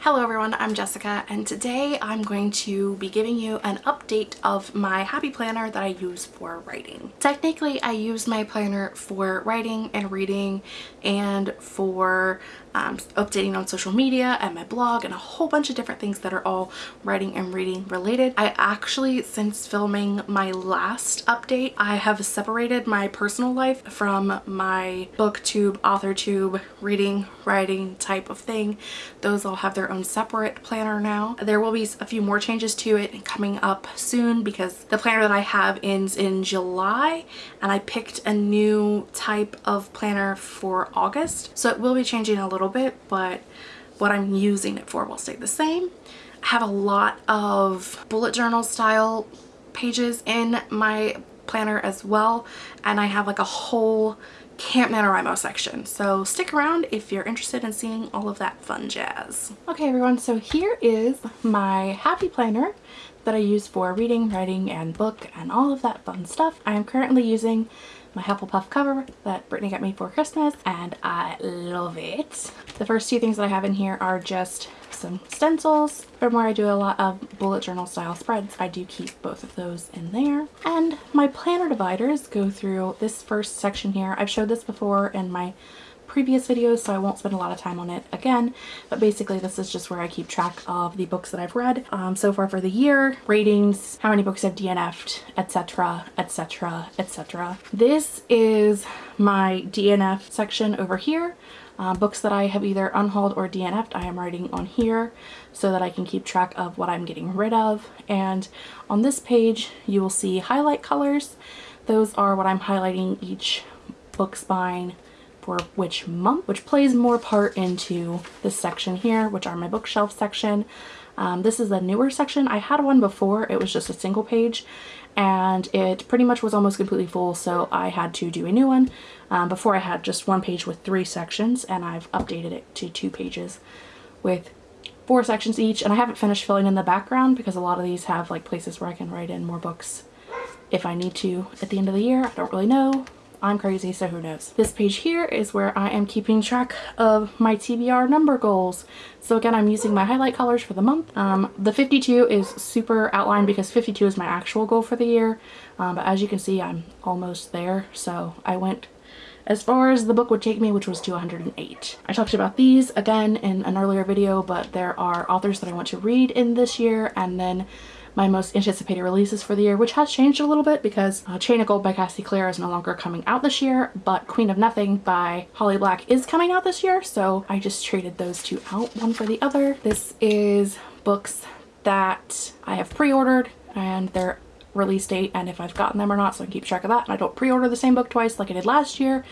Hello everyone, I'm Jessica and today I'm going to be giving you an update of my Happy Planner that I use for writing. Technically I use my planner for writing and reading and for um, updating on social media and my blog and a whole bunch of different things that are all writing and reading related. I actually, since filming my last update, I have separated my personal life from my booktube, authortube, reading, writing type of thing. Those all have their own separate planner now. There will be a few more changes to it coming up soon because the planner that I have ends in July and I picked a new type of planner for August. So it will be changing a little little bit, but what I'm using it for will stay the same. I have a lot of bullet journal style pages in my planner as well and I have like a whole Camp NaNoWriMo section. So stick around if you're interested in seeing all of that fun jazz. Okay everyone, so here is my happy planner that I use for reading, writing, and book and all of that fun stuff. I am currently using my Hufflepuff cover that Brittany got me for Christmas and I love it. The first two things that I have in here are just some stencils from where I do a lot of bullet journal style spreads. I do keep both of those in there. And my planner dividers go through this first section here. I've showed this before in my previous videos so I won't spend a lot of time on it again but basically this is just where I keep track of the books that I've read um, so far for the year, ratings, how many books I've DNF'd, etc, etc, etc. This is my DNF section over here. Uh, books that I have either unhauled or DNF'd I am writing on here so that I can keep track of what I'm getting rid of and on this page you will see highlight colors. Those are what I'm highlighting each book spine for which month, which plays more part into this section here, which are my bookshelf section. Um, this is a newer section. I had one before. It was just a single page and it pretty much was almost completely full so I had to do a new one. Um, before I had just one page with three sections and I've updated it to two pages with four sections each and I haven't finished filling in the background because a lot of these have like places where I can write in more books if I need to at the end of the year. I don't really know. I'm crazy, so who knows. This page here is where I am keeping track of my TBR number goals. So again, I'm using my highlight colors for the month. Um, the 52 is super outlined because 52 is my actual goal for the year. Um, but as you can see, I'm almost there. So I went as far as the book would take me, which was 208. I talked about these again in an earlier video, but there are authors that I want to read in this year and then my most anticipated releases for the year, which has changed a little bit because uh, Chain of Gold by Cassie Clare is no longer coming out this year, but Queen of Nothing by Holly Black is coming out this year, so I just traded those two out, one for the other. This is books that I have pre-ordered and their release date and if I've gotten them or not so I can keep track of that and I don't pre-order the same book twice like I did last year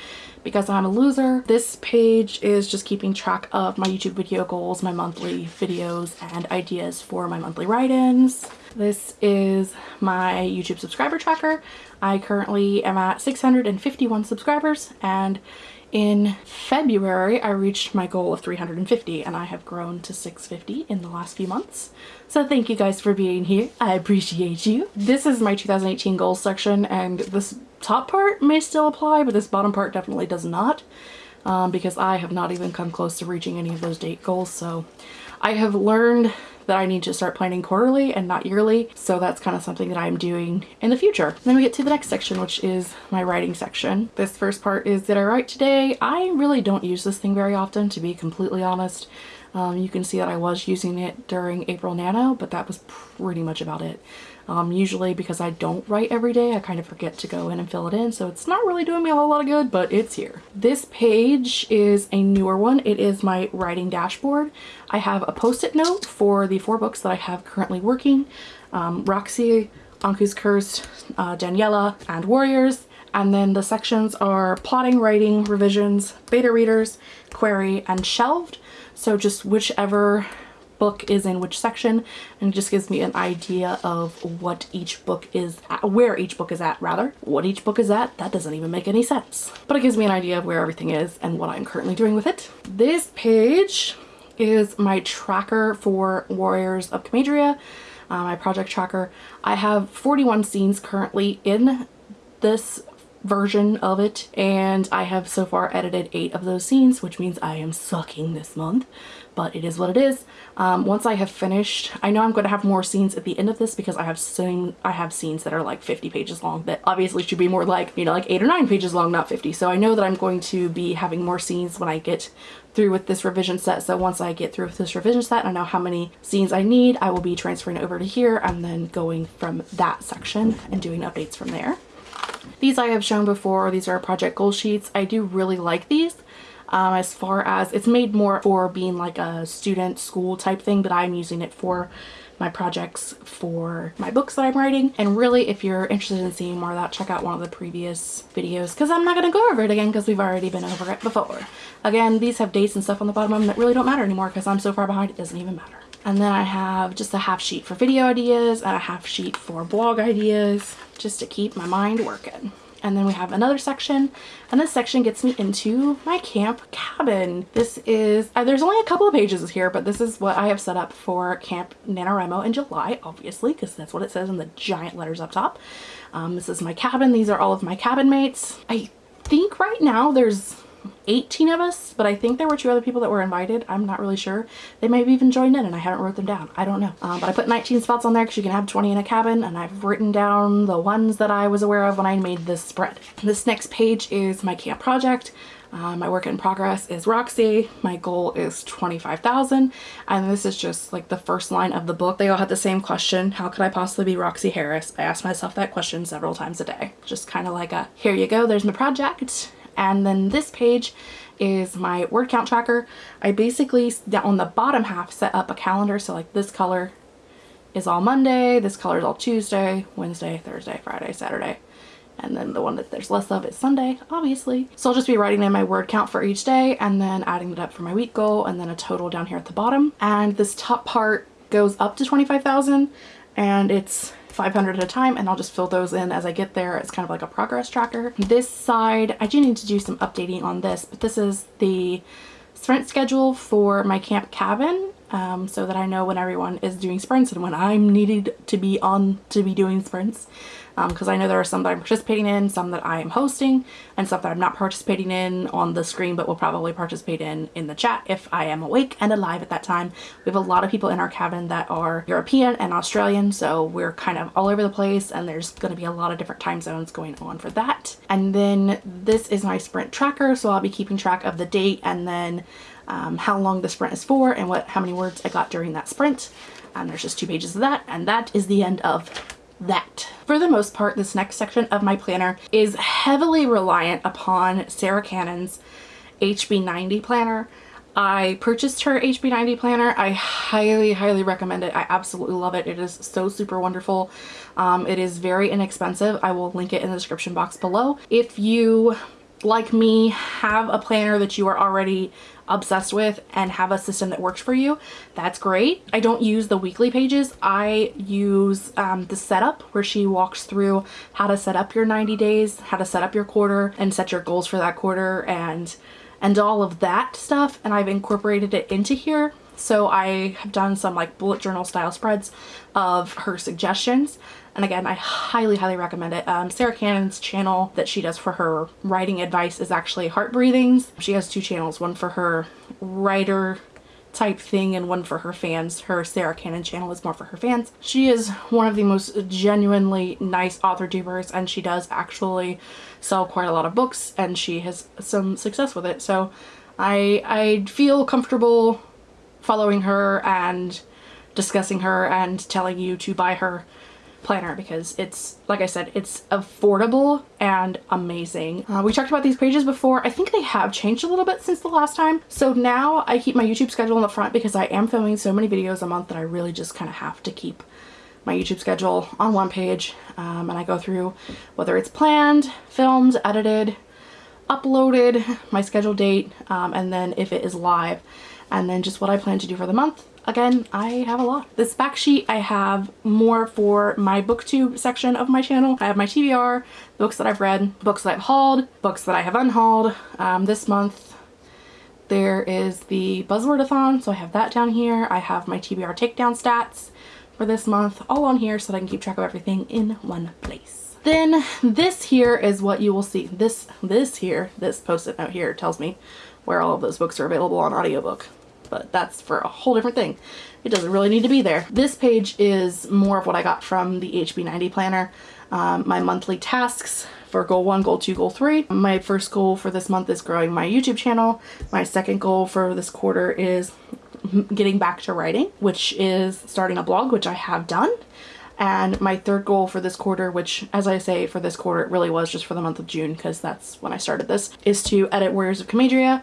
because I'm a loser. This page is just keeping track of my YouTube video goals, my monthly videos and ideas for my monthly write-ins. This is my YouTube subscriber tracker. I currently am at 651 subscribers and in February, I reached my goal of 350 and I have grown to 650 in the last few months. So thank you guys for being here. I appreciate you. This is my 2018 goals section and this top part may still apply, but this bottom part definitely does not um, because I have not even come close to reaching any of those date goals. So I have learned that I need to start planning quarterly and not yearly. So that's kind of something that I'm doing in the future. Then we get to the next section, which is my writing section. This first part is Did I Write Today? I really don't use this thing very often, to be completely honest. Um, you can see that I was using it during April Nano, but that was pretty much about it. Um, usually because I don't write every day, I kind of forget to go in and fill it in, so it's not really doing me a whole lot of good, but it's here. This page is a newer one. It is my writing dashboard. I have a post-it note for the four books that I have currently working. Um, Roxy, Anku's Curse, uh, Daniela, and Warriors. And then the sections are plotting, writing, revisions, beta readers, query, and shelved. So just whichever book is in which section and it just gives me an idea of what each book is at, where each book is at rather. What each book is at that doesn't even make any sense. But it gives me an idea of where everything is and what I'm currently doing with it. This page is my tracker for Warriors of Comadria uh, my project tracker. I have 41 scenes currently in this version of it and I have so far edited eight of those scenes which means I am sucking this month but it is what it is. Um, once I have finished, I know I'm going to have more scenes at the end of this because I have seen I have scenes that are like 50 pages long that obviously should be more like, you know, like eight or nine pages long, not 50. So I know that I'm going to be having more scenes when I get through with this revision set. So once I get through with this revision set, I know how many scenes I need. I will be transferring over to here and then going from that section and doing updates from there. These I have shown before. These are project goal sheets. I do really like these um, as far as it's made more for being like a student school type thing but I'm using it for my projects for my books that I'm writing and really if you're interested in seeing more of that check out one of the previous videos because I'm not going to go over it again because we've already been over it before. Again these have dates and stuff on the bottom of them that really don't matter anymore because I'm so far behind it doesn't even matter. And then I have just a half sheet for video ideas and a half sheet for blog ideas just to keep my mind working. And then we have another section and this section gets me into my camp cabin. This is, uh, there's only a couple of pages here, but this is what I have set up for Camp NaNoWriMo in July, obviously, because that's what it says in the giant letters up top. Um, this is my cabin. These are all of my cabin mates. I think right now there's 18 of us, but I think there were two other people that were invited. I'm not really sure. They may have even joined in and I haven't wrote them down. I don't know. Um, but I put 19 spots on there because you can have 20 in a cabin and I've written down the ones that I was aware of when I made this spread. This next page is my camp project. Uh, my work in progress is Roxy. My goal is 25,000. And this is just like the first line of the book. They all had the same question. How could I possibly be Roxy Harris? I ask myself that question several times a day. Just kind of like a, here you go, there's my project. And then this page is my word count tracker. I basically, on the bottom half, set up a calendar. So like this color is all Monday, this color is all Tuesday, Wednesday, Thursday, Friday, Saturday. And then the one that there's less of is Sunday, obviously. So I'll just be writing in my word count for each day and then adding it up for my week goal and then a total down here at the bottom. And this top part goes up to 25,000 and it's 500 at a time and I'll just fill those in as I get there. It's kind of like a progress tracker. This side, I do need to do some updating on this, but this is the sprint schedule for my camp cabin um, so that I know when everyone is doing sprints and when I'm needed to be on to be doing sprints because um, I know there are some that I'm participating in, some that I am hosting, and some that I'm not participating in on the screen but will probably participate in in the chat if I am awake and alive at that time. We have a lot of people in our cabin that are European and Australian so we're kind of all over the place and there's going to be a lot of different time zones going on for that. And then this is my sprint tracker so I'll be keeping track of the date and then um, how long the sprint is for and what how many words I got during that sprint. And there's just two pages of that and that is the end of that. For the most part, this next section of my planner is heavily reliant upon Sarah Cannon's HB90 planner. I purchased her HB90 planner. I highly, highly recommend it. I absolutely love it. It is so super wonderful. Um, it is very inexpensive. I will link it in the description box below. If you like me have a planner that you are already obsessed with and have a system that works for you, that's great. I don't use the weekly pages. I use um, the setup where she walks through how to set up your 90 days, how to set up your quarter and set your goals for that quarter and and all of that stuff and I've incorporated it into here so I have done some like bullet journal style spreads of her suggestions and again, I highly, highly recommend it. Um, Sarah Cannon's channel that she does for her writing advice is actually Heart Breathings. She has two channels, one for her writer type thing and one for her fans. Her Sarah Cannon channel is more for her fans. She is one of the most genuinely nice author tubers and she does actually sell quite a lot of books and she has some success with it. So I, I feel comfortable following her and discussing her and telling you to buy her planner because it's, like I said, it's affordable and amazing. Uh, we talked about these pages before. I think they have changed a little bit since the last time. So now I keep my YouTube schedule in the front because I am filming so many videos a month that I really just kind of have to keep my YouTube schedule on one page um, and I go through whether it's planned, filmed, edited, uploaded, my schedule date, um, and then if it is live, and then just what I plan to do for the month again, I have a lot. This back sheet, I have more for my booktube section of my channel. I have my TBR, books that I've read, books that I've hauled, books that I have unhauled. Um, this month, there is the Buzzwordathon, so I have that down here. I have my TBR takedown stats for this month all on here so that I can keep track of everything in one place. Then this here is what you will see. This, this here, this post-it note here tells me where all of those books are available on audiobook. But that's for a whole different thing. It doesn't really need to be there. This page is more of what I got from the HB90 planner. Um, my monthly tasks for goal one, goal two, goal three. My first goal for this month is growing my YouTube channel. My second goal for this quarter is getting back to writing, which is starting a blog, which I have done. And my third goal for this quarter, which as I say for this quarter, it really was just for the month of June because that's when I started this, is to edit Warriors of Comadria.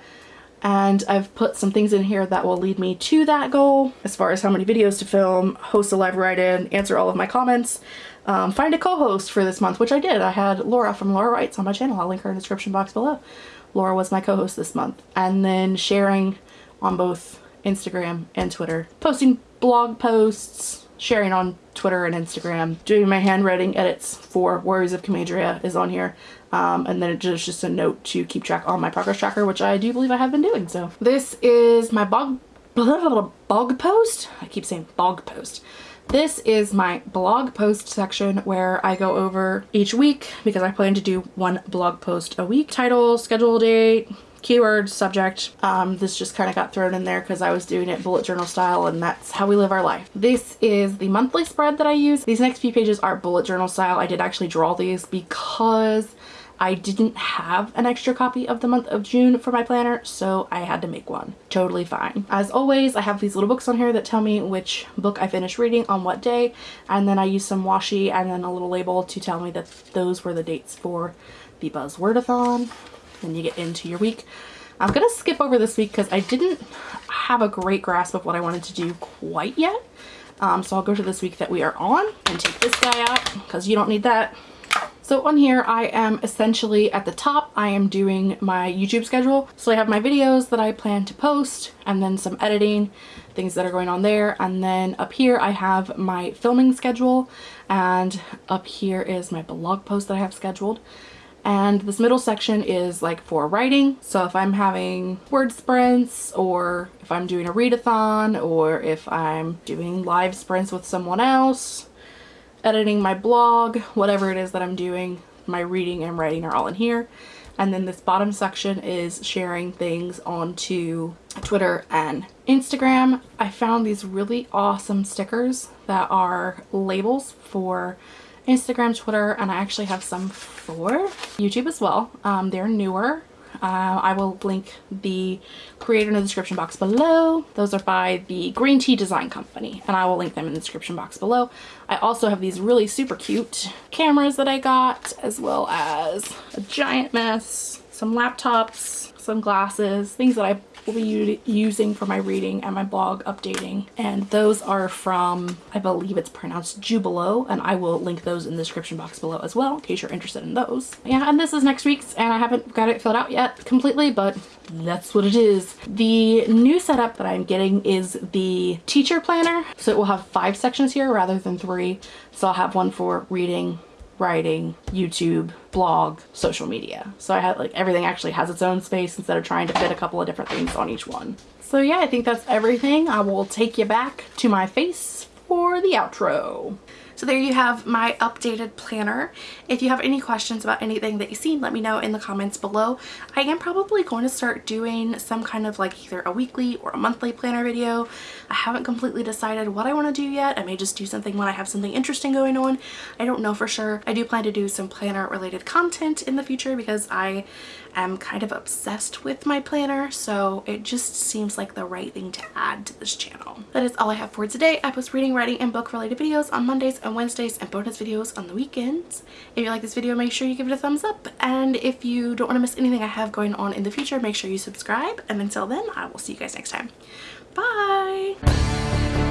And I've put some things in here that will lead me to that goal as far as how many videos to film, host a live write-in, answer all of my comments, um, find a co-host for this month, which I did. I had Laura from Laura Writes on my channel. I'll link her in the description box below. Laura was my co-host this month. And then sharing on both Instagram and Twitter, posting blog posts, sharing on Twitter and Instagram, doing my handwriting edits for Warriors of Comadria is on here. Um, and then it's just a note to keep track on my progress tracker, which I do believe I have been doing. So this is my blog, blog post. I keep saying blog post. This is my blog post section where I go over each week because I plan to do one blog post a week. Title, schedule date, keyword, subject. Um, this just kind of got thrown in there because I was doing it bullet journal style and that's how we live our life. This is the monthly spread that I use. These next few pages are bullet journal style. I did actually draw these because I didn't have an extra copy of the month of June for my planner, so I had to make one. Totally fine. As always, I have these little books on here that tell me which book I finished reading on what day, and then I use some washi and then a little label to tell me that those were the dates for the Buzzwordathon then you get into your week. I'm gonna skip over this week because I didn't have a great grasp of what I wanted to do quite yet. Um, so I'll go to this week that we are on and take this guy out because you don't need that. So on here, I am essentially at the top, I am doing my YouTube schedule. So I have my videos that I plan to post and then some editing, things that are going on there. And then up here, I have my filming schedule and up here is my blog post that I have scheduled and this middle section is like for writing so if I'm having word sprints or if I'm doing a readathon or if I'm doing live sprints with someone else editing my blog whatever it is that I'm doing my reading and writing are all in here and then this bottom section is sharing things onto Twitter and Instagram. I found these really awesome stickers that are labels for Instagram, Twitter, and I actually have some for YouTube as well. Um, they're newer. Uh, I will link the creator in the description box below. Those are by the Green Tea Design Company, and I will link them in the description box below. I also have these really super cute cameras that I got, as well as a giant mess, some laptops, some glasses, things that I will be using for my reading and my blog updating. And those are from, I believe it's pronounced Jubilo, and I will link those in the description box below as well in case you're interested in those. Yeah, and this is next week's, and I haven't got it filled out yet completely, but that's what it is. The new setup that I'm getting is the teacher planner. So it will have five sections here rather than three. So I'll have one for reading, writing, YouTube, blog, social media. So I had like everything actually has its own space instead of trying to fit a couple of different things on each one. So yeah, I think that's everything. I will take you back to my face for the outro. So there you have my updated planner. If you have any questions about anything that you've seen, let me know in the comments below. I am probably going to start doing some kind of like either a weekly or a monthly planner video. I haven't completely decided what I want to do yet. I may just do something when I have something interesting going on. I don't know for sure. I do plan to do some planner related content in the future because I am kind of obsessed with my planner so it just seems like the right thing to add to this channel. That is all I have for today. I post reading, writing, and book related videos on Mondays and Wednesdays and bonus videos on the weekends. If you like this video make sure you give it a thumbs up and if you don't want to miss anything I have going on in the future make sure you subscribe and until then I will see you guys next time. Bye!